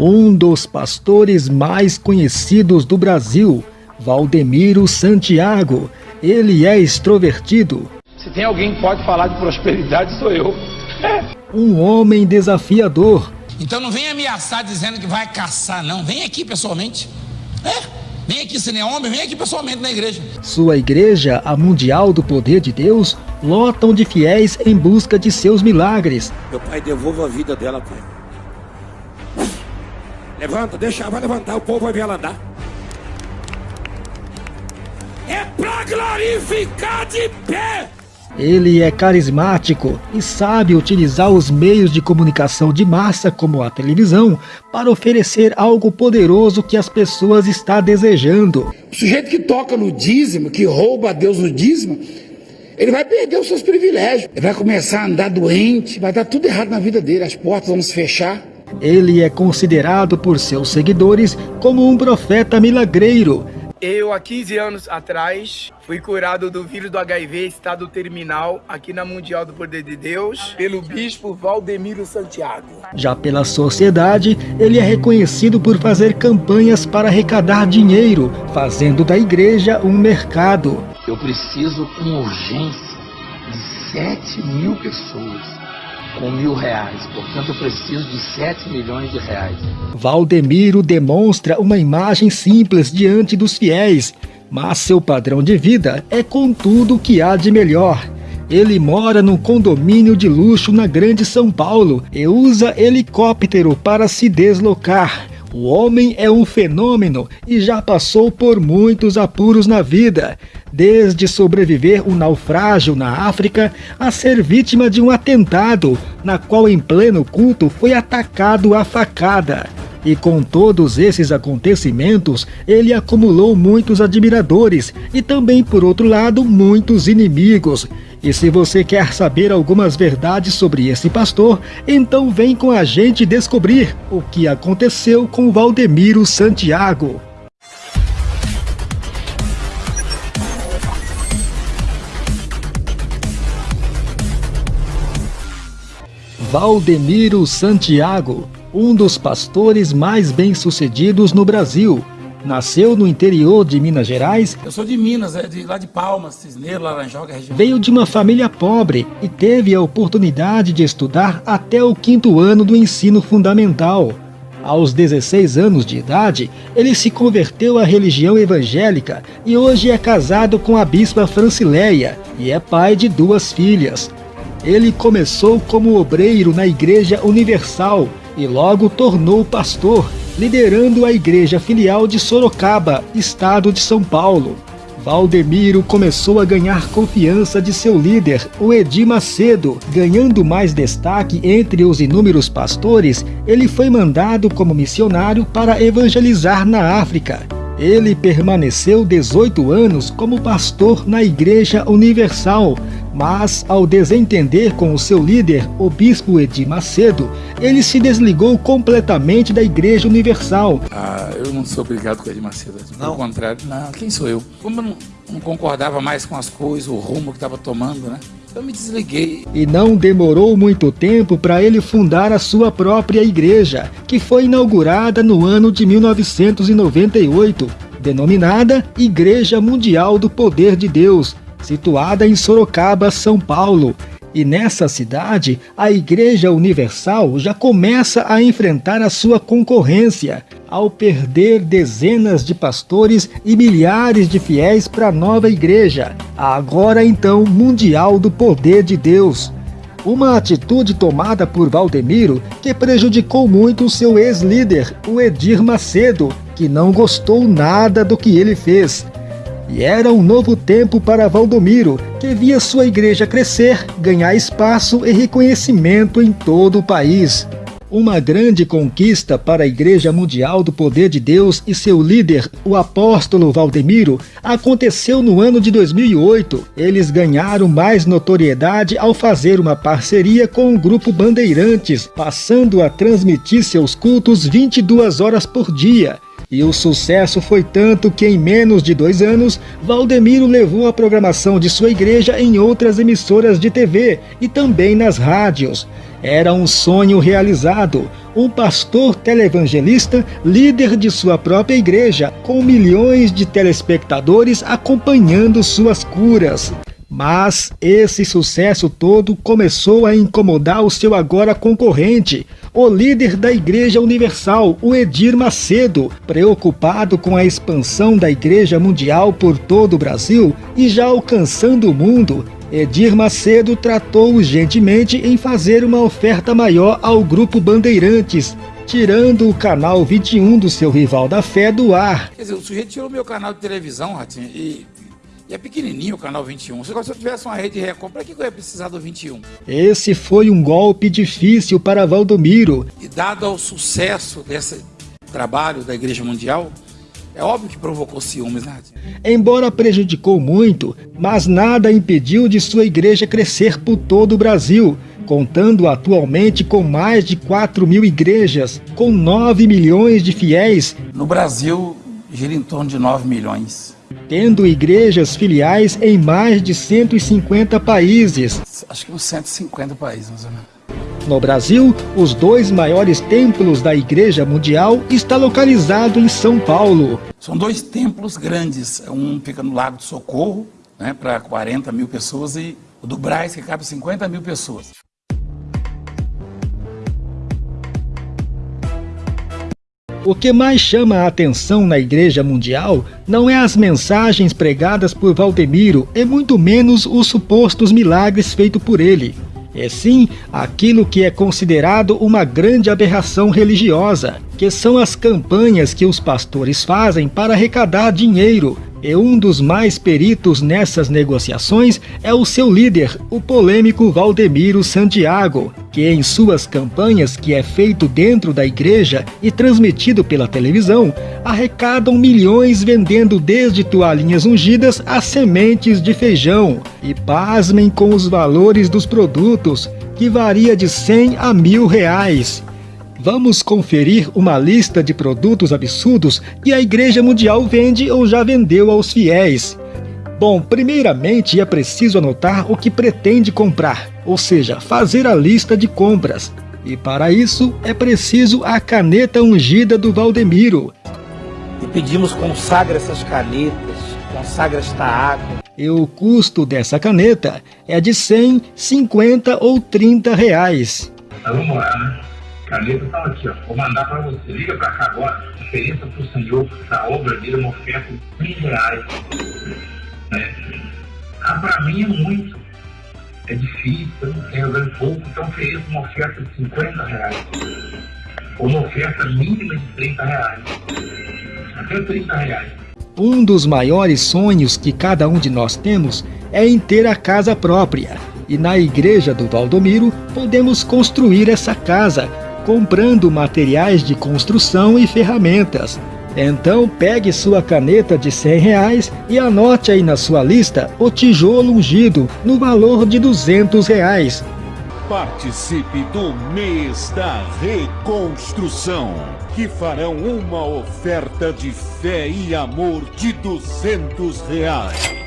um dos pastores mais conhecidos do Brasil, Valdemiro Santiago. Ele é extrovertido. Se tem alguém que pode falar de prosperidade, sou eu. um homem desafiador. Então não vem ameaçar dizendo que vai caçar, não. Vem aqui pessoalmente. É. Vem aqui, se não é homem, vem aqui pessoalmente na igreja. Sua igreja, a Mundial do Poder de Deus, lotam de fiéis em busca de seus milagres. Meu pai, devolva a vida dela, pai. Levanta, deixa, vai levantar, o povo vai ver ela andar. É pra glorificar de pé! Ele é carismático e sabe utilizar os meios de comunicação de massa, como a televisão, para oferecer algo poderoso que as pessoas estão desejando. O sujeito que toca no dízimo, que rouba a Deus no dízimo, ele vai perder os seus privilégios. Ele vai começar a andar doente, vai dar tudo errado na vida dele, as portas vão se fechar. Ele é considerado por seus seguidores como um profeta milagreiro eu, há 15 anos atrás, fui curado do vírus do HIV estado terminal aqui na Mundial do Poder de Deus pelo bispo Valdemiro Santiago. Já pela sociedade, ele é reconhecido por fazer campanhas para arrecadar dinheiro, fazendo da igreja um mercado. Eu preciso com urgência de 7 mil pessoas com mil reais. Portanto, eu preciso de 7 milhões de reais. Valdemiro demonstra uma imagem simples diante dos fiéis, mas seu padrão de vida é com tudo o que há de melhor. Ele mora num condomínio de luxo na Grande São Paulo e usa helicóptero para se deslocar. O homem é um fenômeno e já passou por muitos apuros na vida, desde sobreviver um naufrágio na África a ser vítima de um atentado, na qual em pleno culto foi atacado a facada. E com todos esses acontecimentos, ele acumulou muitos admiradores e também, por outro lado, muitos inimigos. E se você quer saber algumas verdades sobre esse pastor, então vem com a gente descobrir o que aconteceu com Valdemiro Santiago. Valdemiro Santiago um dos pastores mais bem-sucedidos no Brasil. Nasceu no interior de Minas Gerais. Eu sou de Minas, é de lá de Palmas, Cisneiro, Laranjoga, região. Veio de uma família pobre e teve a oportunidade de estudar até o quinto ano do ensino fundamental. Aos 16 anos de idade, ele se converteu à religião evangélica e hoje é casado com a bispa Francileia e é pai de duas filhas. Ele começou como obreiro na Igreja Universal e logo tornou pastor, liderando a igreja filial de Sorocaba, estado de São Paulo. Valdemiro começou a ganhar confiança de seu líder, o Edir Macedo. Ganhando mais destaque entre os inúmeros pastores, ele foi mandado como missionário para evangelizar na África. Ele permaneceu 18 anos como pastor na Igreja Universal, mas ao desentender com o seu líder, o bispo Edir Macedo, ele se desligou completamente da Igreja Universal. Ah, eu não sou obrigado com Edir Macedo, pelo contrário, não, quem sou eu? Como eu não, não concordava mais com as coisas, o rumo que estava tomando, né? Eu me desliguei. E não demorou muito tempo para ele fundar a sua própria igreja, que foi inaugurada no ano de 1998, denominada Igreja Mundial do Poder de Deus, situada em Sorocaba, São Paulo, e nessa cidade, a Igreja Universal já começa a enfrentar a sua concorrência, ao perder dezenas de pastores e milhares de fiéis para a nova igreja, agora então mundial do poder de Deus. Uma atitude tomada por Valdemiro que prejudicou muito seu ex-líder, o Edir Macedo, que não gostou nada do que ele fez. E era um novo tempo para Valdomiro, que via sua igreja crescer, ganhar espaço e reconhecimento em todo o país. Uma grande conquista para a Igreja Mundial do Poder de Deus e seu líder, o apóstolo Valdemiro, aconteceu no ano de 2008. Eles ganharam mais notoriedade ao fazer uma parceria com o grupo Bandeirantes, passando a transmitir seus cultos 22 horas por dia e o sucesso foi tanto que em menos de dois anos, Valdemiro levou a programação de sua igreja em outras emissoras de TV e também nas rádios. Era um sonho realizado. Um pastor televangelista, líder de sua própria igreja, com milhões de telespectadores acompanhando suas curas. Mas esse sucesso todo começou a incomodar o seu agora concorrente, o líder da Igreja Universal, o Edir Macedo, preocupado com a expansão da Igreja Mundial por todo o Brasil e já alcançando o mundo, Edir Macedo tratou urgentemente em fazer uma oferta maior ao Grupo Bandeirantes, tirando o canal 21 do seu rival da fé do ar. Quer dizer, o sujeito tirou meu canal de televisão, Ratinho, e e é pequenininho o canal 21. Se eu tivesse uma rede Record, para que eu ia precisar do 21? Esse foi um golpe difícil para Valdomiro. E dado ao sucesso desse trabalho da Igreja Mundial, é óbvio que provocou ciúmes, né? Embora prejudicou muito, mas nada impediu de sua igreja crescer por todo o Brasil, contando atualmente com mais de 4 mil igrejas, com 9 milhões de fiéis. No Brasil, gira em torno de 9 milhões tendo igrejas filiais em mais de 150 países. Acho que uns 150 países, mais ou menos. No Brasil, os dois maiores templos da Igreja Mundial está localizado em São Paulo. São dois templos grandes, um fica no Lago do Socorro, né, para 40 mil pessoas, e o do Braz, que cabe 50 mil pessoas. O que mais chama a atenção na Igreja Mundial não é as mensagens pregadas por Valdemiro e muito menos os supostos milagres feitos por ele. É sim aquilo que é considerado uma grande aberração religiosa, que são as campanhas que os pastores fazem para arrecadar dinheiro e um dos mais peritos nessas negociações é o seu líder, o polêmico Valdemiro Santiago, que em suas campanhas, que é feito dentro da igreja e transmitido pela televisão, arrecadam milhões vendendo desde toalhinhas ungidas a sementes de feijão. E pasmem com os valores dos produtos, que varia de 100 a mil reais. Vamos conferir uma lista de produtos absurdos que a Igreja Mundial vende ou já vendeu aos fiéis. Bom, primeiramente é preciso anotar o que pretende comprar, ou seja, fazer a lista de compras. E para isso é preciso a caneta ungida do Valdemiro. E pedimos consagra essas canetas, consagra esta água. E o custo dessa caneta é de 100, 50 ou 30 reais. Vamos lá, né? Caneta estão aqui, ó. Vou mandar para você. Liga para cá agora. Ofereça para o Senhor da obra dele uma oferta de mil reais. Né? Ah, para mim é muito. É difícil, eu não tenho ganho pouco, então ofereça uma oferta de 50 reais. Ou uma oferta mínima de 30 reais. Até 30 reais. Um dos maiores sonhos que cada um de nós temos é em ter a casa própria. E na igreja do Valdomiro podemos construir essa casa comprando materiais de construção e ferramentas. Então pegue sua caneta de 100 reais e anote aí na sua lista o tijolo ungido no valor de 200 reais. Participe do mês da reconstrução, que farão uma oferta de fé e amor de 200 reais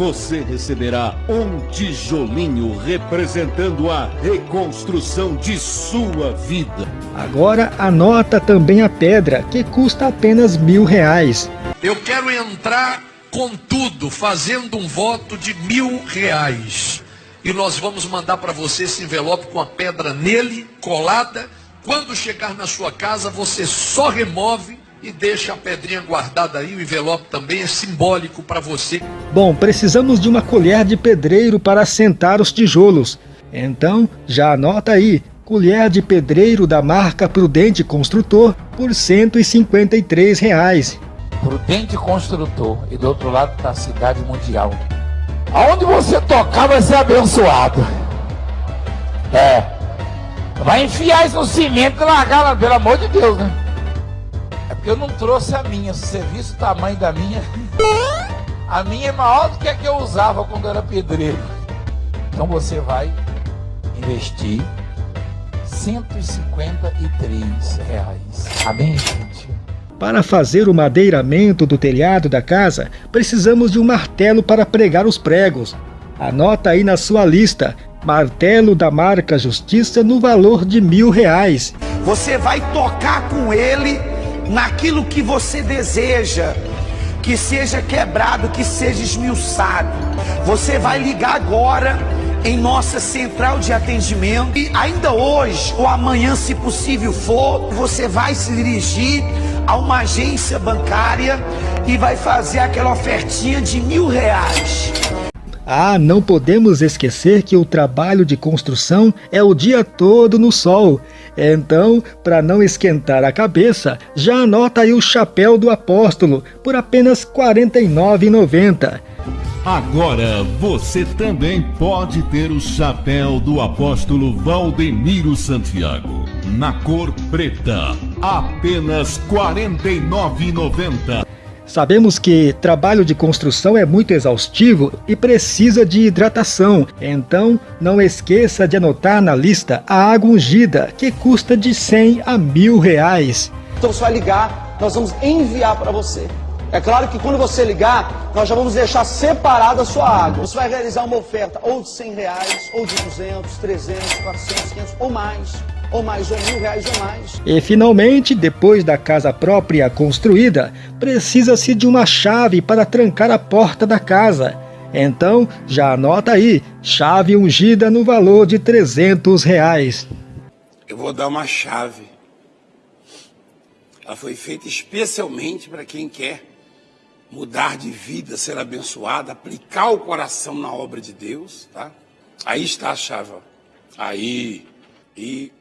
você receberá um tijolinho representando a reconstrução de sua vida. Agora anota também a pedra, que custa apenas mil reais. Eu quero entrar com tudo, fazendo um voto de mil reais. E nós vamos mandar para você esse envelope com a pedra nele, colada. Quando chegar na sua casa, você só remove e deixa a pedrinha guardada aí, o envelope também é simbólico para você. Bom, precisamos de uma colher de pedreiro para assentar os tijolos. Então, já anota aí, colher de pedreiro da marca Prudente Construtor por 153 reais. Prudente Construtor e do outro lado está a Cidade Mundial. Aonde você tocar vai ser abençoado. É. Vai enfiar isso no cimento e largar lá, pelo amor de Deus, né? Eu não trouxe a minha. Se você visse o tamanho da minha, a minha é maior do que a que eu usava quando era pedreiro. Então você vai investir 153 reais. Amém, gente? Para fazer o madeiramento do telhado da casa, precisamos de um martelo para pregar os pregos. Anota aí na sua lista, martelo da marca Justiça no valor de mil reais. Você vai tocar com ele naquilo que você deseja, que seja quebrado, que seja esmiuçado. Você vai ligar agora em nossa central de atendimento e ainda hoje ou amanhã, se possível for, você vai se dirigir a uma agência bancária e vai fazer aquela ofertinha de mil reais. Ah, não podemos esquecer que o trabalho de construção é o dia todo no sol. Então, para não esquentar a cabeça, já anota aí o chapéu do apóstolo por apenas R$ 49,90. Agora você também pode ter o chapéu do apóstolo Valdemiro Santiago, na cor preta, apenas R$ 49,90. Sabemos que trabalho de construção é muito exaustivo e precisa de hidratação, então não esqueça de anotar na lista a água ungida, que custa de 100 a mil reais. Então você vai ligar, nós vamos enviar para você. É claro que quando você ligar, nós já vamos deixar separada a sua água. Você vai realizar uma oferta ou de 100 reais, ou de 200, 300, 400, 500 ou mais. Ou mais, ou mil reais ou mais. E finalmente, depois da casa própria construída, precisa-se de uma chave para trancar a porta da casa. Então, já anota aí, chave ungida no valor de 300 reais. Eu vou dar uma chave. Ela foi feita especialmente para quem quer mudar de vida, ser abençoado, aplicar o coração na obra de Deus, tá? Aí está a chave, ó. Aí. E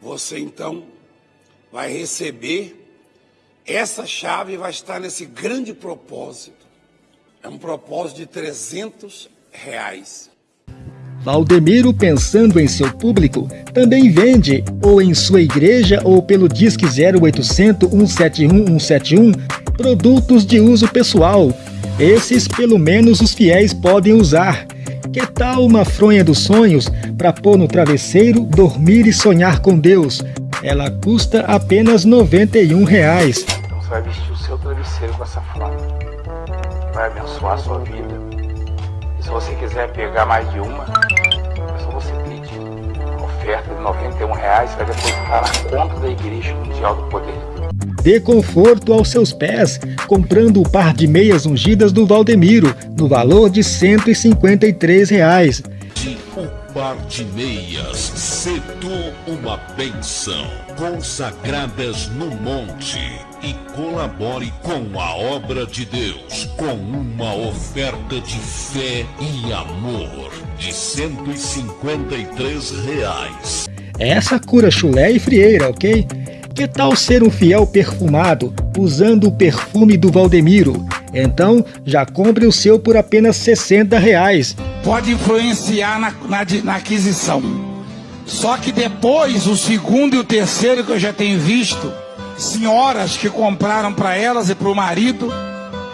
você então vai receber essa chave vai estar nesse grande propósito. É um propósito de 300 reais. Valdemiro, pensando em seu público, também vende, ou em sua igreja ou pelo Disque 0800 171 171, produtos de uso pessoal. Esses, pelo menos, os fiéis podem usar. Que tal uma fronha dos sonhos para pôr no travesseiro, dormir e sonhar com Deus? Ela custa apenas 91 reais. Então você vai vestir o seu travesseiro com essa fronha. Vai abençoar a sua vida. E se você quiser pegar mais de uma, é só você pedir. A oferta de 91 reais vai depositar na conta da Igreja Mundial do Poder de Deus. Dê conforto aos seus pés, comprando o par de meias ungidas do Valdemiro, no valor de 153 reais. O par de meias, cedo uma benção, consagradas no monte, e colabore com a obra de Deus, com uma oferta de fé e amor de 153 reais. Essa cura chulé e frieira, ok? Que tal ser um fiel perfumado, usando o perfume do Valdemiro? Então, já compre o seu por apenas 60 reais. Pode influenciar na, na, na aquisição. Só que depois, o segundo e o terceiro que eu já tenho visto, senhoras que compraram para elas e para o marido,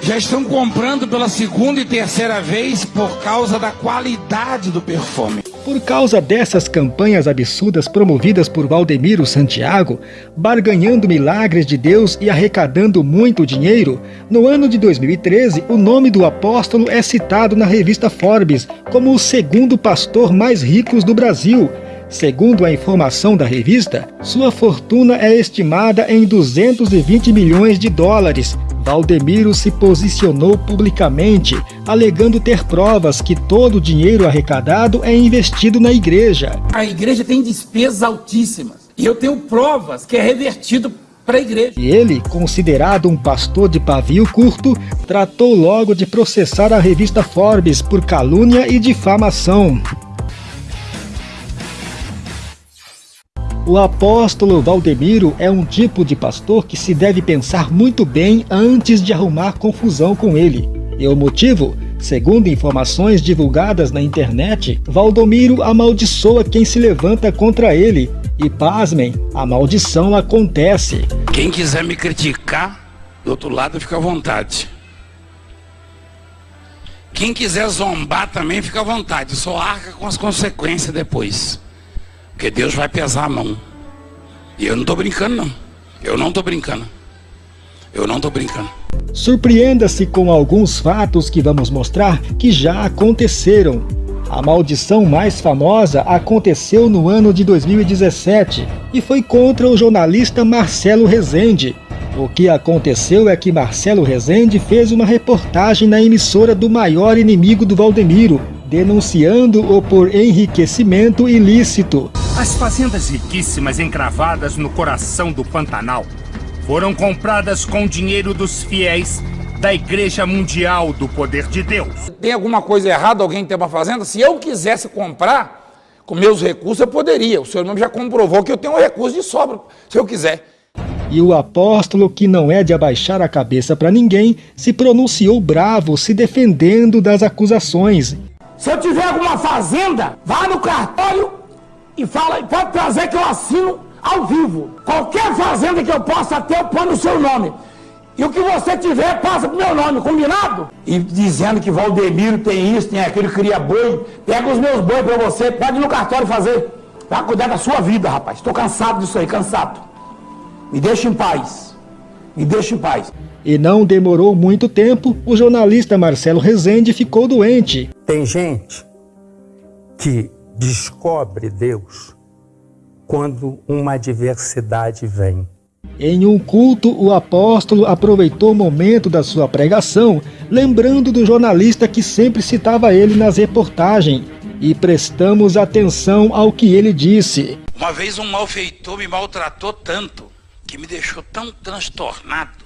já estão comprando pela segunda e terceira vez por causa da qualidade do perfume. Por causa dessas campanhas absurdas promovidas por Valdemiro Santiago, barganhando milagres de Deus e arrecadando muito dinheiro, no ano de 2013 o nome do apóstolo é citado na revista Forbes como o segundo pastor mais rico do Brasil. Segundo a informação da revista, sua fortuna é estimada em 220 milhões de dólares, Valdemiro se posicionou publicamente, alegando ter provas que todo o dinheiro arrecadado é investido na igreja. A igreja tem despesas altíssimas. E eu tenho provas que é revertido para a igreja. E ele, considerado um pastor de pavio curto, tratou logo de processar a revista Forbes por calúnia e difamação. O apóstolo Valdemiro é um tipo de pastor que se deve pensar muito bem antes de arrumar confusão com ele. E o motivo? Segundo informações divulgadas na internet, Valdomiro amaldiçoa quem se levanta contra ele. E pasmem, a maldição acontece. Quem quiser me criticar, do outro lado fica à vontade. Quem quiser zombar também fica à vontade, só arca com as consequências depois. Porque Deus vai pesar a mão. E eu não estou brincando, não. Eu não estou brincando. Eu não estou brincando. Surpreenda-se com alguns fatos que vamos mostrar que já aconteceram. A maldição mais famosa aconteceu no ano de 2017 e foi contra o jornalista Marcelo Rezende. O que aconteceu é que Marcelo Rezende fez uma reportagem na emissora do maior inimigo do Valdemiro, denunciando-o por enriquecimento ilícito. As fazendas riquíssimas encravadas no coração do Pantanal foram compradas com dinheiro dos fiéis da Igreja Mundial do Poder de Deus. Tem alguma coisa errada alguém ter uma fazenda? Se eu quisesse comprar com meus recursos, eu poderia. O senhor mesmo já comprovou que eu tenho um recurso de sobra, se eu quiser. E o apóstolo, que não é de abaixar a cabeça para ninguém, se pronunciou bravo, se defendendo das acusações. Se eu tiver alguma fazenda, vá no cartório e fala, pode trazer que eu assino ao vivo. Qualquer fazenda que eu possa ter, eu ponho o seu nome. E o que você tiver, passa pro meu nome, combinado? E dizendo que Valdemiro tem isso, tem aquilo, cria boi. Pega os meus boi para você, pode ir no cartório fazer. Vai cuidar da sua vida, rapaz. Estou cansado disso aí, cansado. Me deixa em paz. Me deixa em paz. E não demorou muito tempo, o jornalista Marcelo Rezende ficou doente. Tem gente que descobre Deus quando uma adversidade vem. Em um culto, o apóstolo aproveitou o momento da sua pregação, lembrando do jornalista que sempre citava ele nas reportagens, e prestamos atenção ao que ele disse. Uma vez um malfeitor me maltratou tanto, que me deixou tão transtornado,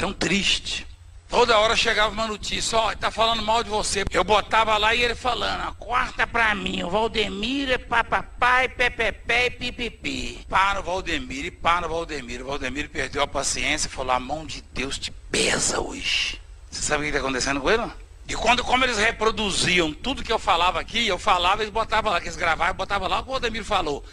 tão triste, Toda hora chegava uma notícia, ó, oh, tá falando mal de você. Eu botava lá e ele falando, corta pra mim, o Valdemiro é papapai, pepepé e pipipi. Para o Valdemiro e para o Valdemiro. O Valdemiro perdeu a paciência e falou, a mão de Deus te pesa hoje. Você sabe o que está acontecendo com ele? E quando, como eles reproduziam tudo que eu falava aqui, eu falava, eles botavam lá, que eles gravavam, botavam lá o que o Valdemiro falou.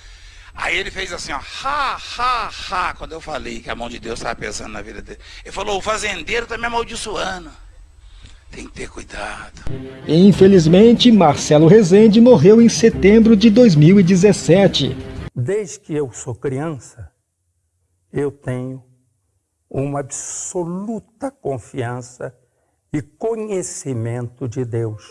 Aí ele fez assim, ó, ha, ha, ha, quando eu falei que a mão de Deus estava pesando na vida dele. Ele falou, o fazendeiro está me amaldiçoando. Tem que ter cuidado. Infelizmente, Marcelo Rezende morreu em setembro de 2017. Desde que eu sou criança, eu tenho uma absoluta confiança e conhecimento de Deus.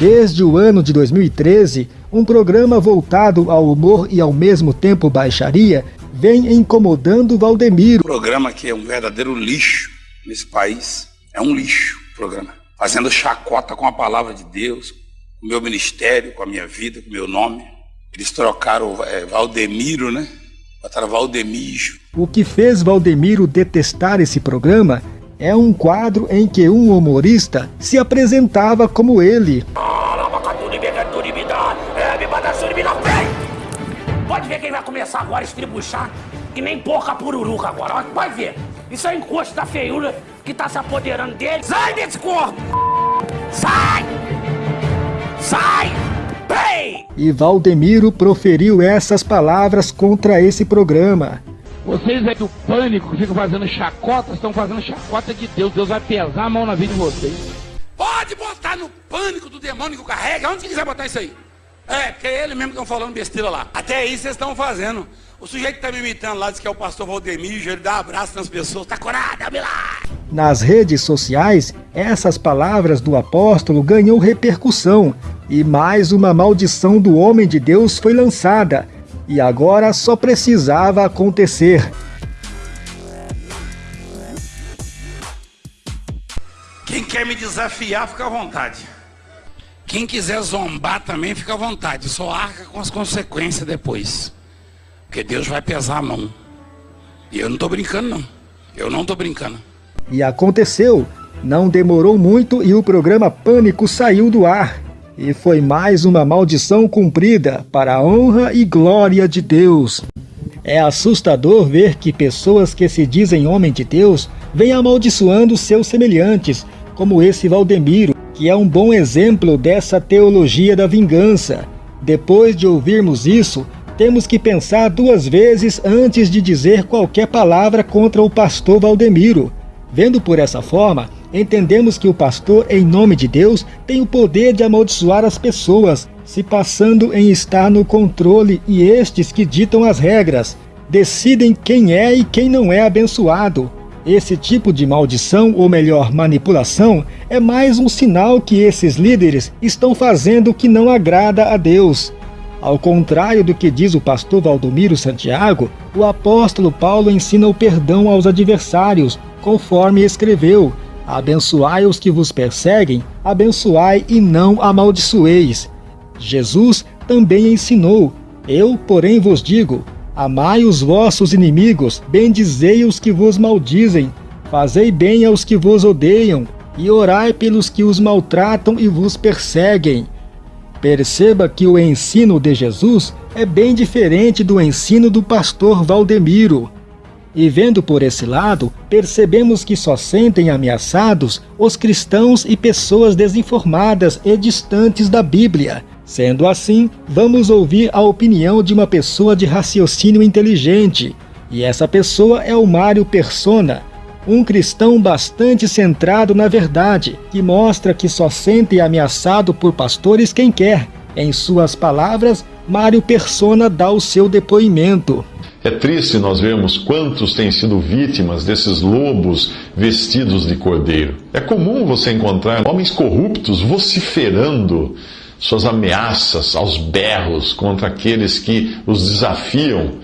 Desde o ano de 2013, um programa voltado ao humor e ao mesmo tempo baixaria vem incomodando Valdemiro. O programa que é um verdadeiro lixo nesse país. É um lixo o programa. Fazendo chacota com a palavra de Deus, com o meu ministério, com a minha vida, com o meu nome. Eles trocaram é, Valdemiro, né? Botaram Valdemijo. O que fez Valdemiro detestar esse programa é um quadro em que um humorista se apresentava como ele. Pode ver quem vai começar agora a estribuchar, que nem porca pururuca agora. Pode ver. Isso é encosto da feiura que tá se apoderando dele. Sai desse corpo! Sai! Sai! Bem! E Valdemiro proferiu essas palavras contra esse programa. Vocês é do pânico que ficam fazendo chacota, estão fazendo chacota de Deus. Deus vai pesar a mão na vida de vocês. Pode botar no pânico do demônio que carrega. Onde que quiser botar isso aí? É, porque é ele mesmo que estão falando besteira lá. Até aí vocês estão fazendo. O sujeito que está me imitando lá diz que é o pastor Valdemir, ele dá um abraço nas pessoas. Tá curado, abre lá. Nas redes sociais, essas palavras do apóstolo ganhou repercussão e mais uma maldição do homem de Deus foi lançada e agora só precisava acontecer. Quem quer me desafiar, fica à vontade. Quem quiser zombar também, fica à vontade. Só arca com as consequências depois. Porque Deus vai pesar a mão. E eu não estou brincando, não. Eu não estou brincando. E aconteceu. Não demorou muito e o programa Pânico saiu do ar. E foi mais uma maldição cumprida para a honra e glória de Deus. É assustador ver que pessoas que se dizem homem de Deus vêm amaldiçoando seus semelhantes, como esse Valdemiro, que é um bom exemplo dessa teologia da vingança. Depois de ouvirmos isso, temos que pensar duas vezes antes de dizer qualquer palavra contra o pastor Valdemiro. Vendo por essa forma, Entendemos que o pastor, em nome de Deus, tem o poder de amaldiçoar as pessoas, se passando em estar no controle e estes que ditam as regras, decidem quem é e quem não é abençoado. Esse tipo de maldição, ou melhor, manipulação, é mais um sinal que esses líderes estão fazendo o que não agrada a Deus. Ao contrário do que diz o pastor Valdomiro Santiago, o apóstolo Paulo ensina o perdão aos adversários, conforme escreveu: Abençoai os que vos perseguem, abençoai e não amaldiçoeis. Jesus também ensinou: Eu, porém, vos digo: Amai os vossos inimigos, bendizei os que vos maldizem, fazei bem aos que vos odeiam, e orai pelos que os maltratam e vos perseguem. Perceba que o ensino de Jesus é bem diferente do ensino do pastor Valdemiro. E vendo por esse lado, percebemos que só sentem ameaçados os cristãos e pessoas desinformadas e distantes da Bíblia, Sendo assim, vamos ouvir a opinião de uma pessoa de raciocínio inteligente. E essa pessoa é o Mário Persona, um cristão bastante centrado na verdade, que mostra que só sente ameaçado por pastores quem quer. Em suas palavras, Mário Persona dá o seu depoimento. É triste nós vermos quantos têm sido vítimas desses lobos vestidos de cordeiro. É comum você encontrar homens corruptos vociferando suas ameaças aos berros contra aqueles que os desafiam.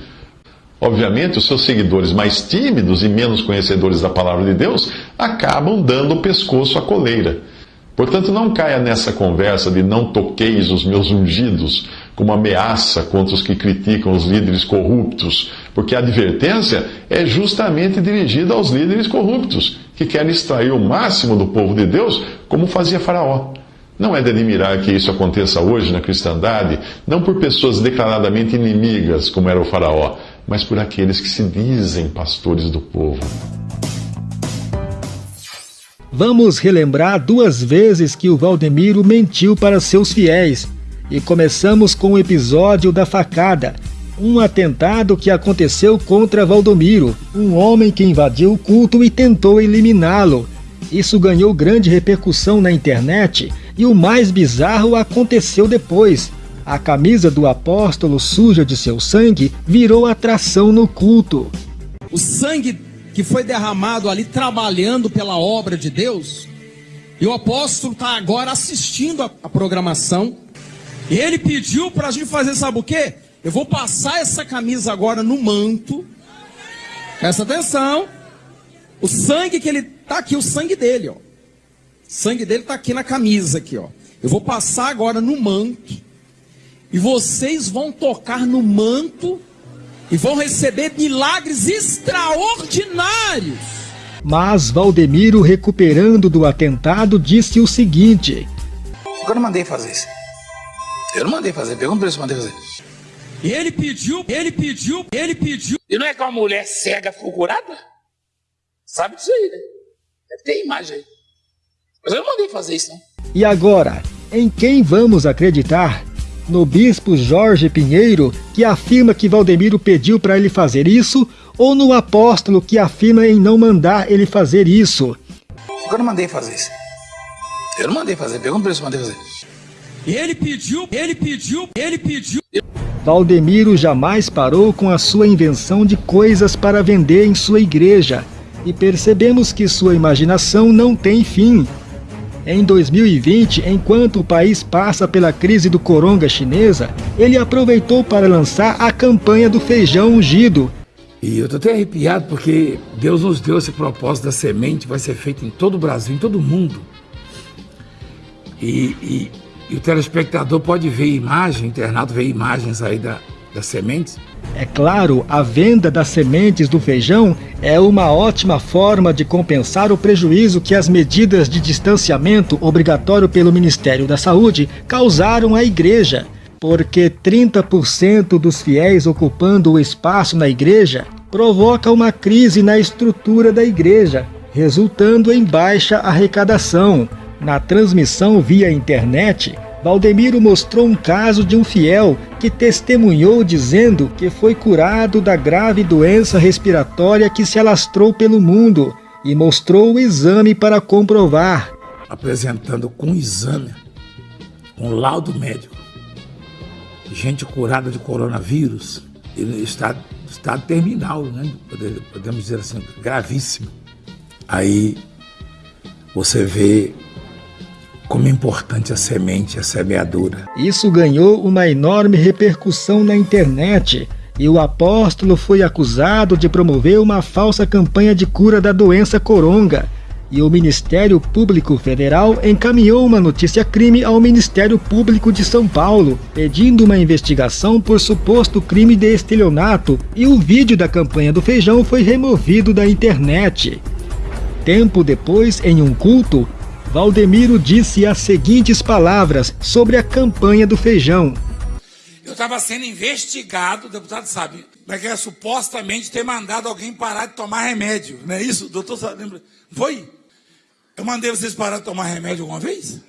Obviamente, os seus seguidores mais tímidos e menos conhecedores da palavra de Deus acabam dando o pescoço à coleira. Portanto, não caia nessa conversa de não toqueis os meus ungidos como ameaça contra os que criticam os líderes corruptos, porque a advertência é justamente dirigida aos líderes corruptos, que querem extrair o máximo do povo de Deus, como fazia Faraó. Não é de admirar que isso aconteça hoje na cristandade, não por pessoas declaradamente inimigas, como era o Faraó, mas por aqueles que se dizem pastores do povo. Vamos relembrar duas vezes que o Valdemiro mentiu para seus fiéis. E começamos com o episódio da facada, um atentado que aconteceu contra Valdomiro, um homem que invadiu o culto e tentou eliminá-lo. Isso ganhou grande repercussão na internet e o mais bizarro aconteceu depois. A camisa do apóstolo suja de seu sangue virou atração no culto. O sangue que foi derramado ali trabalhando pela obra de Deus, e o apóstolo está agora assistindo a, programação. E ele pediu para a gente fazer, sabe o quê? Eu vou passar essa camisa agora no manto. Presta atenção. O sangue que ele tá aqui, o sangue dele, ó. O sangue dele tá aqui na camisa aqui, ó. Eu vou passar agora no manto. E vocês vão tocar no manto e vão receber milagres extraordinários. Mas Valdemiro, recuperando do atentado, disse o seguinte: não mandei fazer isso. Eu não mandei fazer. Pergunta pra ele se eu mandei fazer. Ele pediu, ele pediu, ele pediu. E não é que uma mulher cega ficou curada? Sabe disso aí, né? Deve ter imagem aí. Mas eu não mandei fazer isso, não. E agora, em quem vamos acreditar? No bispo Jorge Pinheiro, que afirma que Valdemiro pediu para ele fazer isso, ou no apóstolo que afirma em não mandar ele fazer isso? Eu não mandei fazer isso. Eu não mandei fazer. Pergunta pra ele se eu mandei fazer. Ele pediu, ele pediu, ele pediu. Valdemiro jamais parou com a sua invenção de coisas para vender em sua igreja e percebemos que sua imaginação não tem fim. Em 2020, enquanto o país passa pela crise do coronga chinesa, ele aproveitou para lançar a campanha do feijão ungido. E eu estou até arrepiado porque Deus nos deu esse propósito da semente, vai ser feito em todo o Brasil, em todo o mundo. E, e, e o telespectador pode ver imagem, o internado vê imagens aí da, das sementes. É claro, a venda das sementes do feijão é uma ótima forma de compensar o prejuízo que as medidas de distanciamento obrigatório pelo Ministério da Saúde causaram à igreja, porque 30% dos fiéis ocupando o espaço na igreja provoca uma crise na estrutura da igreja, resultando em baixa arrecadação. Na transmissão via internet, Valdemiro mostrou um caso de um fiel que testemunhou dizendo que foi curado da grave doença respiratória que se alastrou pelo mundo e mostrou o exame para comprovar. Apresentando com exame, com laudo médico, gente curada de coronavírus, estado, estado terminal, né? podemos dizer assim, gravíssimo. Aí você vê como é importante a semente, a semeadura. Isso ganhou uma enorme repercussão na internet e o apóstolo foi acusado de promover uma falsa campanha de cura da doença coronga. E o Ministério Público Federal encaminhou uma notícia-crime ao Ministério Público de São Paulo, pedindo uma investigação por suposto crime de estelionato, e o vídeo da campanha do feijão foi removido da internet. Tempo depois, em um culto, Valdemiro disse as seguintes palavras sobre a campanha do feijão. Eu estava sendo investigado, o deputado sabe, mas que é supostamente ter mandado alguém parar de tomar remédio, não é isso? Doutor sabe, lembra? Foi? Eu mandei vocês parar de tomar remédio alguma vez?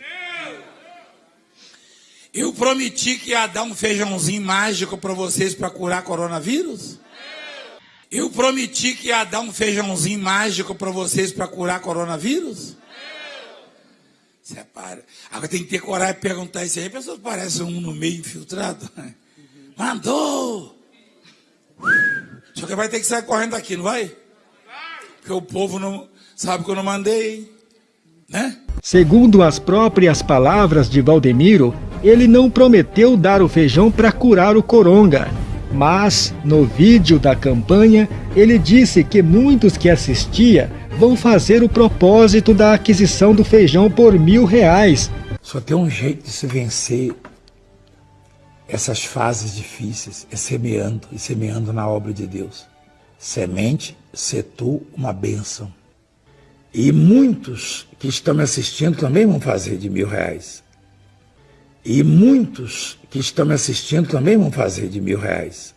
Eu prometi que ia dar um feijãozinho mágico para vocês para curar coronavírus? Eu prometi que ia dar um feijãozinho mágico para vocês para curar coronavírus? Separa. Agora tem que ter coragem de perguntar isso aí. A pessoa parece um no meio infiltrado. Mandou! Só que vai ter que sair correndo daqui, não vai? Porque o povo não sabe que eu não mandei, né? Segundo as próprias palavras de Valdemiro, ele não prometeu dar o feijão para curar o coronga. Mas, no vídeo da campanha, ele disse que muitos que assistia vão fazer o propósito da aquisição do feijão por mil reais. Só tem um jeito de se vencer essas fases difíceis, é semeando e semeando na obra de Deus. Semente, setu, uma bênção. E muitos que estão me assistindo também vão fazer de mil reais. E muitos que estão me assistindo também vão fazer de mil reais.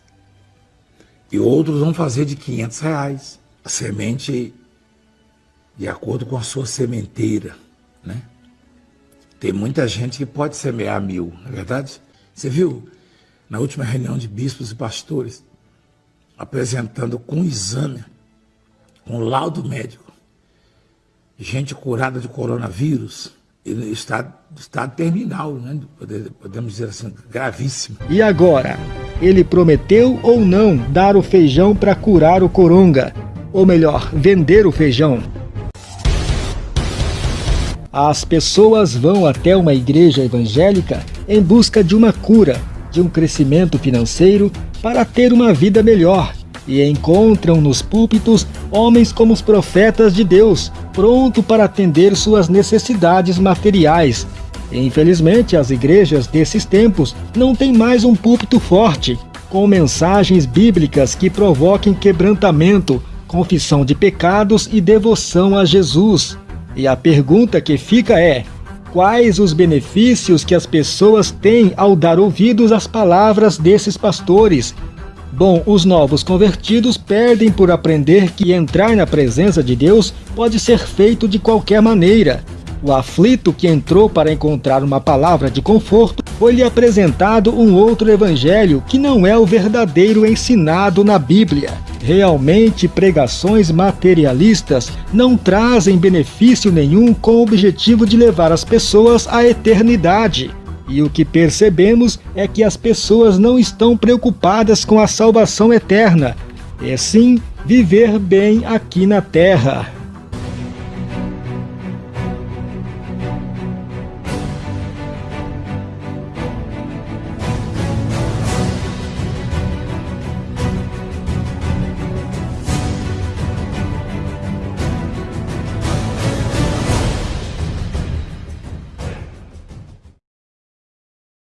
E outros vão fazer de quinhentos reais. A semente de acordo com a sua sementeira, né? Tem muita gente que pode semear mil, não é verdade? Você viu na última reunião de bispos e pastores, apresentando com exame, com laudo médico, gente curada de coronavírus, estado, estado terminal, né? podemos dizer assim, gravíssimo. E agora? Ele prometeu ou não dar o feijão para curar o coronga? Ou melhor, vender o feijão? As pessoas vão até uma igreja evangélica em busca de uma cura, de um crescimento financeiro para ter uma vida melhor e encontram nos púlpitos homens como os profetas de Deus, pronto para atender suas necessidades materiais. Infelizmente, as igrejas desses tempos não têm mais um púlpito forte, com mensagens bíblicas que provoquem quebrantamento, confissão de pecados e devoção a Jesus. E a pergunta que fica é: quais os benefícios que as pessoas têm ao dar ouvidos às palavras desses pastores? Bom, os novos convertidos perdem por aprender que entrar na presença de Deus pode ser feito de qualquer maneira. O aflito que entrou para encontrar uma palavra de conforto foi-lhe apresentado um outro evangelho que não é o verdadeiro ensinado na Bíblia. Realmente, pregações materialistas não trazem benefício nenhum com o objetivo de levar as pessoas à eternidade. E o que percebemos é que as pessoas não estão preocupadas com a salvação eterna, e sim viver bem aqui na terra.